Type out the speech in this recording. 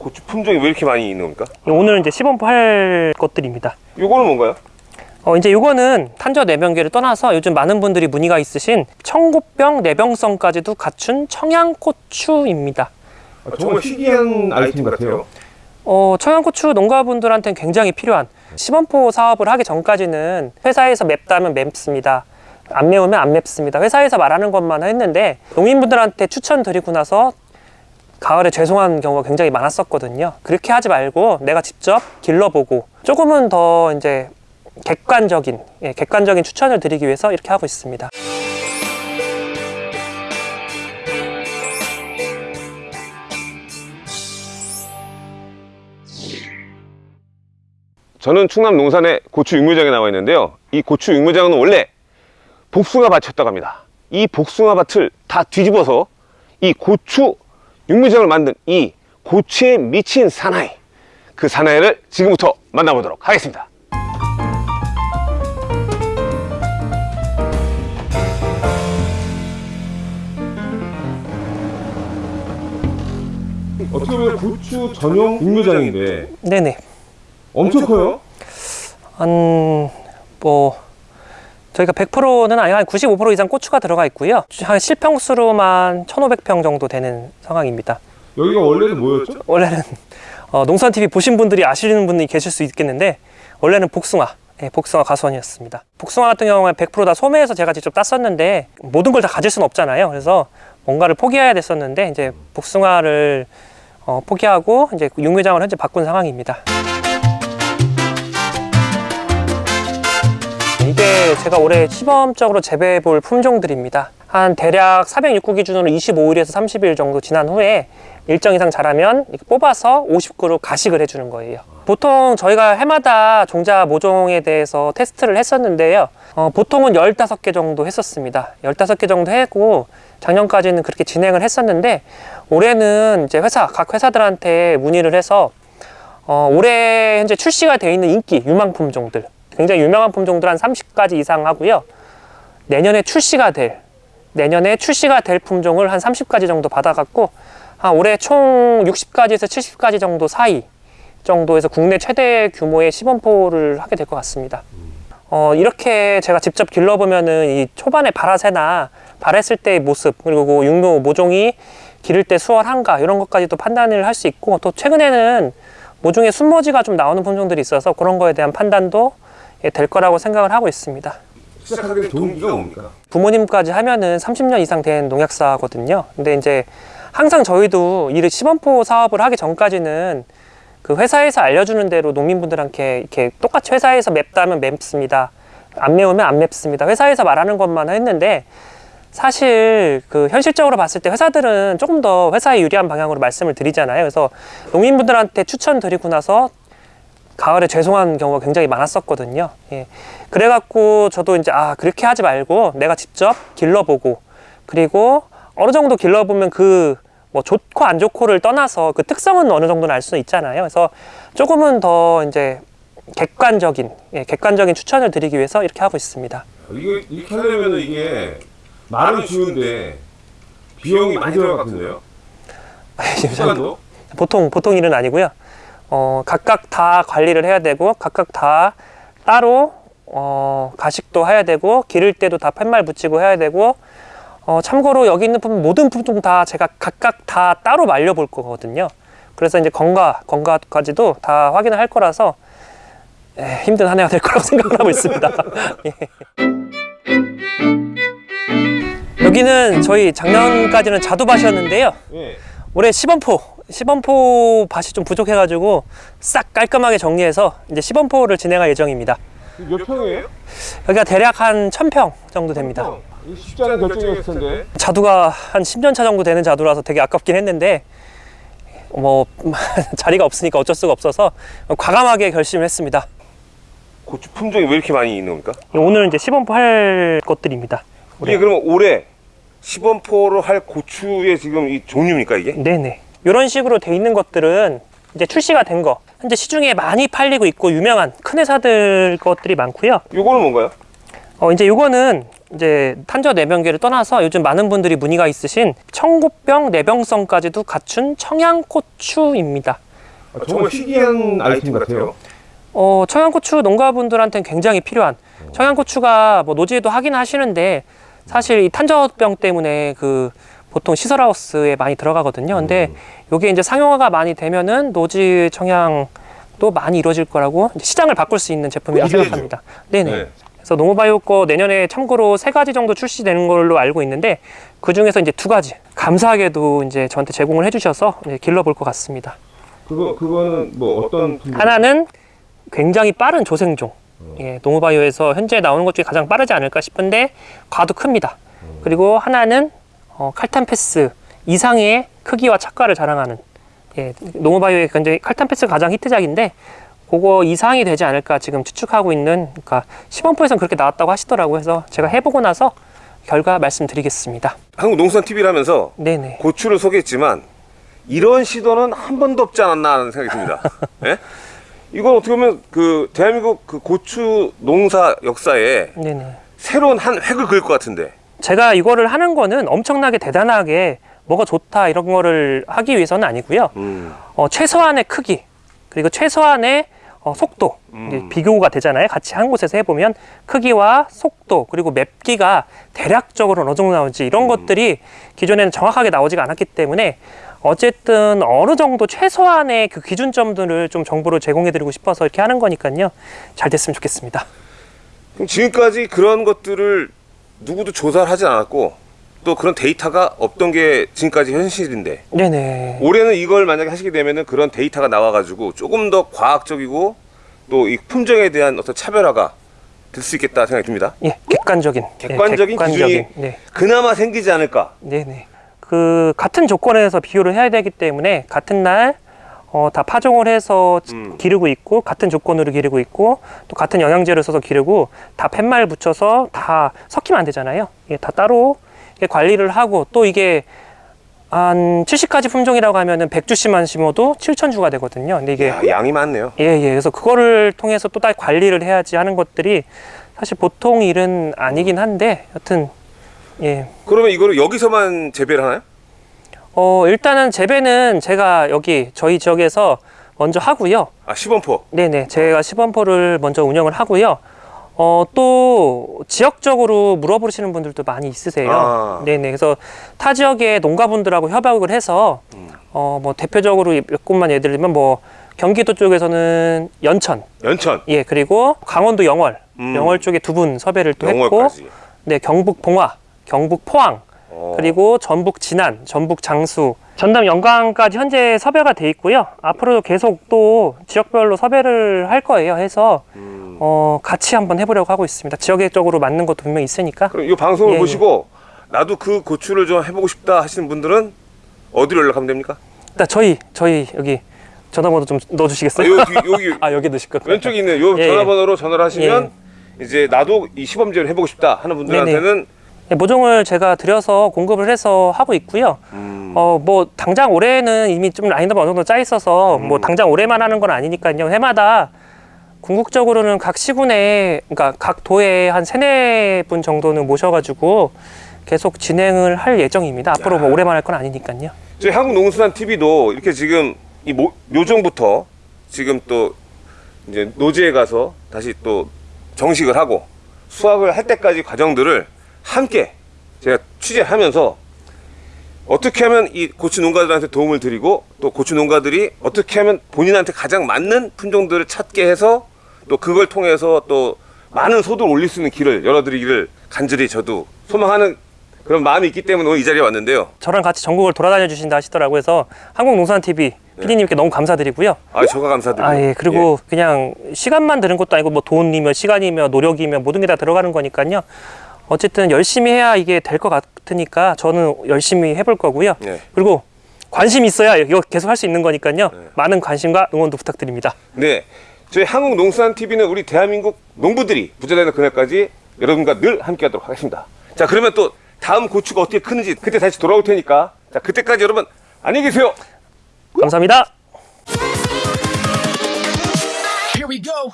고추 품종이 왜 이렇게 많이 있는 겁니까? 오늘 이제 시범포 할 것들입니다. 요거는 뭔가요? 어, 이제 요거는 탄저 내병계를 떠나서 요즘 많은 분들이 문의가 있으신 청고병 내병성까지도 갖춘 청양고추입니다. 아, 정말 희귀한 아이템 같아요. 어, 청양고추 농가분들한테는 굉장히 필요한 시범포 사업을 하기 전까지는 회사에서 맵다면 맵습니다. 안 매우면 안 맵습니다. 회사에서 말하는 것만 했는데 농민분들한테 추천드리고 나서 가을에 죄송한 경우가 굉장히 많았었거든요. 그렇게 하지 말고 내가 직접 길러보고 조금은 더 이제 객관적인 예, 객관적인 추천을 드리기 위해서 이렇게 하고 있습니다. 저는 충남 농산의 고추 육묘장에 나와 있는데요. 이 고추 육묘장은 원래 복숭아 밭이었다고 합니다. 이 복숭아 밭을 다 뒤집어서 이 고추 육묘장을 만든 이 고추에 미친 사나이 그 사나이를 지금부터 만나보도록 하겠습니다. 어떻게 보면 고추 전용 육묘장인데 네네. 엄청 커요. 한뭐 저희가 100%는 아니고 한 95% 이상 고추가 들어가 있고요. 한 실평수로만 1,500평 정도 되는 상황입니다. 여기가 원래는 뭐였죠? 원래는 어, 농산 TV 보신 분들이 아시는 분이 계실 수 있겠는데 원래는 복숭아, 예, 복숭아 가수원이었습니다. 복숭아 같은 경우는 100%다 소매에서 제가 직접 땄었는데 모든 걸 다 가질 수는 없잖아요. 그래서 뭔가를 포기해야 됐었는데 이제 복숭아를 어, 포기하고 이제 육묘장을 현재 바꾼 상황입니다. 이게 제가 올해 시범적으로 재배해 볼 품종들입니다. 한 대략 406구 기준으로 25일에서 30일 정도 지난 후에 일정 이상 자라면 뽑아서 50그루 가식을 해주는 거예요. 보통 저희가 해마다 종자 모종에 대해서 테스트를 했었는데요. 어, 보통은 15개 정도 했었습니다. 15개 정도 했고 작년까지는 그렇게 진행을 했었는데 올해는 이제 회사, 각 회사들한테 문의를 해서 어, 올해 현재 출시가 되어 있는 인기 유망 품종들 굉장히 유명한 품종들 한 30가지 이상 하고요. 내년에 출시가 될 내년에 출시가 될 품종을 한 30가지 정도 받아갖고 한 올해 총 60가지에서 70가지 정도 사이 정도에서 국내 최대 규모의 시범포를 하게 될 것 같습니다. 어, 이렇게 제가 직접 길러보면은 이 초반에 발화세나 발했을 때의 모습 그리고 그 육묘 모종이 기를 때 수월한가 이런 것까지도 판단을 할 수 있고 또 최근에는 모종의 순모지가 좀 나오는 품종들이 있어서 그런 거에 대한 판단도 예, 될 거라고 생각을 하고 있습니다. 시작하게 된 동기가 뭡니까? 부모님까지 하면은 30년 이상 된 농약사거든요. 근데 이제 항상 저희도 이 시범포 사업을 하기 전까지는 그 회사에서 알려주는 대로 농민분들한테 이렇게 똑같이 회사에서 맵다면 맵습니다. 안 매우면 안 맵습니다. 회사에서 말하는 것만 했는데 사실 그 현실적으로 봤을 때 회사들은 조금 더 회사에 유리한 방향으로 말씀을 드리잖아요. 그래서 농민분들한테 추천드리고 나서 가을에 죄송한 경우가 굉장히 많았었거든요. 예. 그래갖고 저도 이제 아 그렇게 하지 말고 내가 직접 길러보고 그리고 어느 정도 길러보면 그 뭐 좋고 안 좋고를 떠나서 그 특성은 어느 정도는 알 수 있잖아요. 그래서 조금은 더 이제 객관적인 예, 객관적인 추천을 드리기 위해서 이렇게 하고 있습니다. 이게 이렇게 하려면 이게 말은 쉬운데 비용이 많이 들어갈 것 같은데요? 시간도? 보통 보통 일은 아니고요. 어, 각각 다 관리를 해야 되고 각각 다 따로 어, 가식도 해야 되고 기를 때도 다 팻말 붙이고 해야 되고 어, 참고로 여기 있는 품은 모든 품종 다 제가 각각 다 따로 말려 볼 거거든요. 그래서 이제 건가 건가까지도 다 확인을 할 거라서 에, 힘든 한 해가 될 거라고 생각을 하고 있습니다. 예. 여기는 저희 작년까지는 자두밭이었는데요. 예. 올해 시범포 시범포 밭이 좀 부족해가지고 싹 깔끔하게 정리해서 이제 시범포를 진행할 예정입니다. 몇 평이에요? 여기가 대략 한 1000평 정도 됩니다. 이 쉽지 않은 결정이었을 텐데. 자두가 한 10년 차 정도 되는 자두라서 되게 아깝긴 했는데 뭐 자리가 없으니까 어쩔 수가 없어서 과감하게 결심을 했습니다. 고추 품종이 왜 이렇게 많이 있는 겁니까? 오늘 이제 시범포 할 것들입니다. 이게 그러면 올해 시범포로 할 고추의 지금 이 종류입니까 이게? 네네. 이런 식으로 돼 있는 것들은 이제 출시가 된 거. 현재 시중에 많이 팔리고 있고 유명한 큰 회사들 것들이 많고요. 요거는 뭔가요? 어, 이제 요거는 이제 탄저 내병계를 떠나서 요즘 많은 분들이 문의가 있으신 청고병 내병성까지도 갖춘 청양고추입니다. 정말 희귀한 아이템 같아요. 어, 청양고추 농가분들한테는 굉장히 필요한 청양고추가 뭐 노지에도 하긴 하시는데 사실 이 탄저병 때문에 그 보통 시설하우스에 많이 들어가거든요. 근데 요게 이제 상용화가 많이 되면은 노지 청양도 많이 이루어질 거라고 시장을 바꿀 수 있는 제품이라고. 생각합니다. 네네. 네. 그래서 노모바이오 거 내년에 참고로 세 가지 정도 출시되는 걸로 알고 있는데 그 중에서 이제 두 가지 감사하게도 이제 저한테 제공을 해주셔서 길러볼 것 같습니다. 그거 그거는 뭐 어떤 품종? 하나는 굉장히 빠른 조생종. 예, 농우바이오에서 현재 나오는 것 중에 가장 빠르지 않을까 싶은데 과도 큽니다. 그리고 하나는 어, 칼탄 패스 이상의 크기와 착과를 자랑하는 예, 농우바이오의 굉장히 칼탄 패스가 가장 히트작인데 그거 이상이 되지 않을까 지금 추측하고 있는 그러니까 시범포에서는 그렇게 나왔다고 하시더라고요. 그래서 제가 해보고 나서 결과 말씀드리겠습니다. 한국 농수산 TV를 하면서 네네. 고추를 소개했지만 이런 시도는 한 번도 없지 않았나 하는 생각이 듭니다. 예? 이건 어떻게 보면 그 대한민국 그 고추 농사 역사에 네네. 새로운 한 획을 그을 것 같은데. 제가 이거를 하는 거는 엄청나게 대단하게 뭐가 좋다 이런 거를 하기 위해서는 아니고요. 음. 어, 최소한의 크기 그리고 최소한의 어, 속도 이제 비교가 되잖아요. 같이 한 곳에서 해보면 크기와 속도 그리고 맵기가 대략적으로 어느 정도 나오지 이런 것들이 기존에는 정확하게 나오지가 않았기 때문에 어쨌든 어느 정도 최소한의 그 기준점들을 좀 정보를 제공해드리고 싶어서 이렇게 하는 거니까요. 잘 됐으면 좋겠습니다. 그럼 지금까지 그런 것들을 누구도 조사를 하지 않았고 또 그런 데이터가 없던 게 지금까지 현실인데 네네. 올해는 이걸 만약에 하시게 되면은 그런 데이터가 나와가지고 조금 더 과학적이고 또 이 품종에 대한 어떤 차별화가 될 수 있겠다 생각이 듭니다. 예, 객관적인 예, 객관적인 기준이 네. 그나마 생기지 않을까. 네네. 그 같은 조건에서 비교를 해야 되기 때문에 같은 날 어, 다 파종을 해서 음. 기르고 있고 같은 조건으로 기르고 있고 또 같은 영양제를 써서 기르고 다 팻말 붙여서 다 섞이면 안 되잖아요. 이게 다 따로 이게 관리를 하고 또 이게 한 70가지 품종이라고 하면은 100주씩만 심어도 7,000주가 되거든요. 근데 이게 야, 양이 많네요. 예, 예. 그래서 그거를 통해서 또 다시 관리를 해야지 하는 것들이 사실 보통 일은 아니긴 한데 여튼 예. 그러면 이거를 여기서만 재배를 하나요? 어, 일단은 재배는 제가 여기 저희 지역에서 먼저 하고요. 아 시범포. 네네. 제가 시범포를 먼저 운영을 하고요. 어, 또 지역적으로 물어보시는 분들도 많이 있으세요. 아. 네네. 그래서 타 지역의 농가분들하고 협약을 해서 어, 뭐 대표적으로 몇 곳만 예를 들면 뭐 경기도 쪽에서는 연천, 연천. 예, 그리고 강원도 영월, 음. 영월 쪽에 두 분 섭외를 또 했고, 영월까지. 네, 경북 봉화, 경북 포항, 어. 그리고 전북 진안, 전북 장수, 전남 영광까지 현재 섭외가 돼 있고요. 앞으로도 계속 또 지역별로 섭외를 할 거예요. 해서 음. 어, 같이 한번 해보려고 하고 있습니다. 지역적으로 맞는 것도 분명히 있으니까. 그럼 이 방송을 예, 예. 보시고 나도 그 고추를 좀 해보고 싶다 하시는 분들은 어디로 연락하면 됩니까? 일단 저희 저희 여기 전화번호 좀 아, 넣어주시겠어요? 여기 여기 아 여기 넣으실 거예요. 왼쪽에 있는 요 예, 예. 전화번호로 전화를 하시면 이제 나도 이 시범제를 해보고 싶다 하는 분들한테는 네, 모종을 제가 들여서 공급을 해서 하고 있고요. 음, 어, 뭐, 당장 올해는 이미 좀 라인업이 어느 정도 짜 있어서, 뭐, 당장 올해만 하는 건 아니니까요. 해마다 궁극적으로는 각 시군에, 그러니까 각 도에 한 세네 분 정도는 모셔가지고 계속 진행을 할 예정입니다. 앞으로 뭐 올해만 할 건 아니니까요. 저희 한국농수산 TV도 이렇게 지금 이 모, 묘종부터 지금 또 이제 노지에 가서 다시 또 정식을 하고 수확을 할 때까지 과정들을 함께 제가 취재하면서 어떻게 하면 이 고추 농가들한테 도움을 드리고 또 고추 농가들이 어떻게 하면 본인한테 가장 맞는 품종들을 찾게 해서 또 그걸 통해서 또 많은 소득을 올릴 수 있는 길을 열어드리기를 간절히 저도 소망하는 그런 마음이 있기 때문에 오늘 이 자리에 왔는데요. 저랑 같이 전국을 돌아다녀 주신다 하시더라고요. 그래서 한국농산TV PD님께 너무 감사드리고요. 아, 저가 감사드립니다. 아, 예. 그리고 그냥 시간만 드는 것도 아니고 뭐 돈이며 시간이며 노력이며 모든 게 다 들어가는 거니까요. 어쨌든 열심히 해야 이게 될 것 같으니까 저는 열심히 해볼 거고요. 예. 그리고 관심 있어야 이거 계속 할 수 있는 거니까요. 많은 관심과 응원도 부탁드립니다. 네. 저희 한국농수산TV는 우리 대한민국 농부들이 부자 되는 그날까지 여러분과 늘 함께 하도록 하겠습니다. 자, 그러면 또 다음 고추가 어떻게 크는지 그때 다시 돌아올 테니까 자, 그때까지 여러분 안녕히 계세요. 감사합니다. Here we go.